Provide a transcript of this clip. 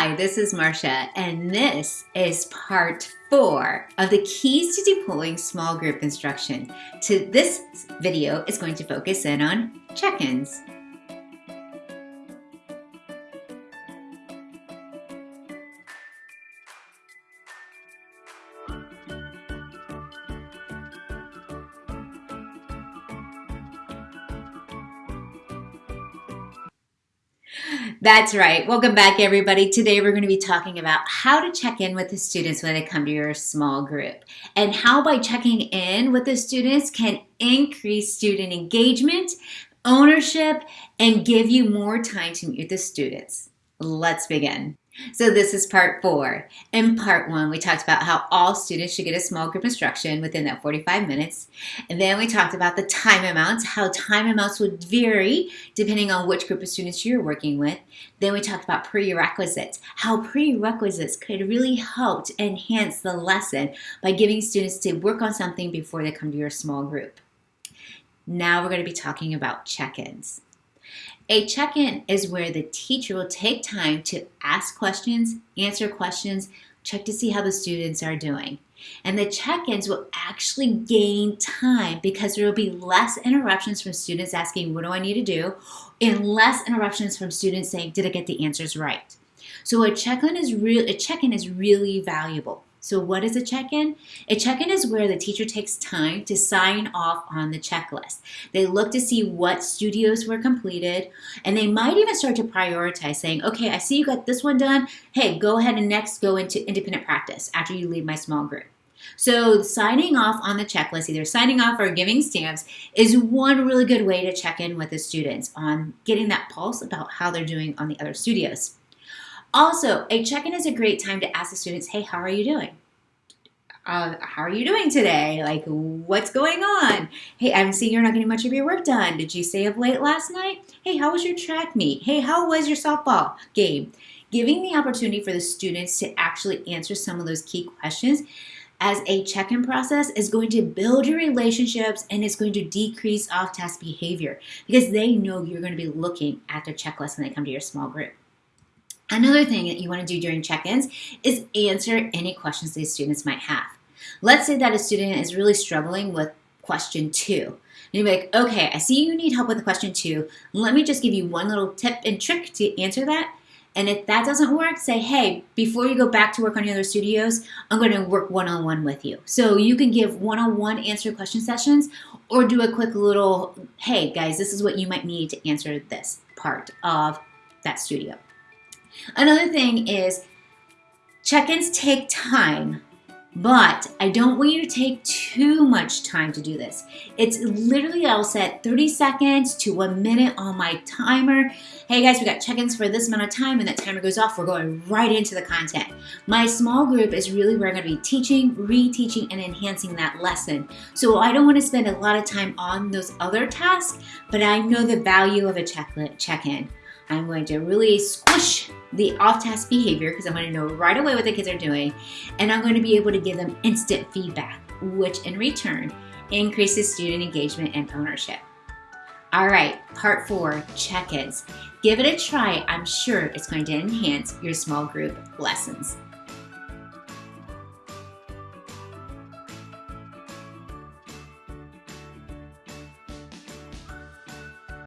Hi, this is Marcia, and this is part four of the keys to deploying small group instruction. To this video is going to focus in on check-ins. That's right. Welcome back, everybody. Today we're going to be talking about how to check in with the students when they come to your small group and how by checking in with the students can increase student engagement, ownership, and give you more time to meet the students. Let's begin. So this is part four. In part one, we talked about how all students should get a small group instruction within that 45 minutes. And then we talked about the time amounts, how time amounts would vary depending on which group of students you're working with. Then we talked about prerequisites, how prerequisites could really help to enhance the lesson by giving students to work on something before they come to your small group. Now we're going to be talking about check-ins. A check-in is where the teacher will take time to ask questions, answer questions, check to see how the students are doing. And the check-ins will actually gain time because there will be less interruptions from students asking, what do I need to do? And less interruptions from students saying, did I get the answers right? So a check-in is, real, a check-in is really valuable. So what is a check-in? A check-in is where the teacher takes time to sign off on the checklist. They look to see what studios were completed, and they might even start to prioritize saying, okay, I see you got this one done. Hey, go ahead and next go into independent practice after you leave my small group. So signing off on the checklist, either signing off or giving stamps, is one really good way to check in with the students on getting that pulse about how they're doing on the other studios. Also, a check-in is a great time to ask the students, hey, how are you doing? Uh, how are you doing today? Like, what's going on? Hey, I'm seeing you're not getting much of your work done. Did you stay up late last night? Hey, how was your track meet? Hey, how was your softball game? Giving the opportunity for the students to actually answer some of those key questions as a check-in process is going to build your relationships and it's going to decrease off-task behavior because they know you're going to be looking at their checklist when they come to your small group. Another thing that you want to do during check-ins is answer any questions these students might have. Let's say that a student is really struggling with question two. And you're like, okay, I see you need help with question two. Let me just give you one little tip and trick to answer that. And if that doesn't work, say, hey, before you go back to work on your other studios, I'm going to work one-on-one -on -one with you. So you can give one-on-one -on -one answer question sessions or do a quick little, hey, guys, this is what you might need to answer this part of that studio. Another thing is check-ins take time, but I don't want you to take too much time to do this. It's literally, I'll set 30 seconds to a minute on my timer. Hey guys, we got check-ins for this amount of time and that timer goes off, we're going right into the content. My small group is really where I'm gonna be teaching, reteaching, and enhancing that lesson. So I don't wanna spend a lot of time on those other tasks, but I know the value of a check-in. I'm going to really squish the off-task behavior because I'm going to know right away what the kids are doing and I'm going to be able to give them instant feedback, which in return increases student engagement and ownership. All right, part four, check-ins. Give it a try. I'm sure it's going to enhance your small group lessons.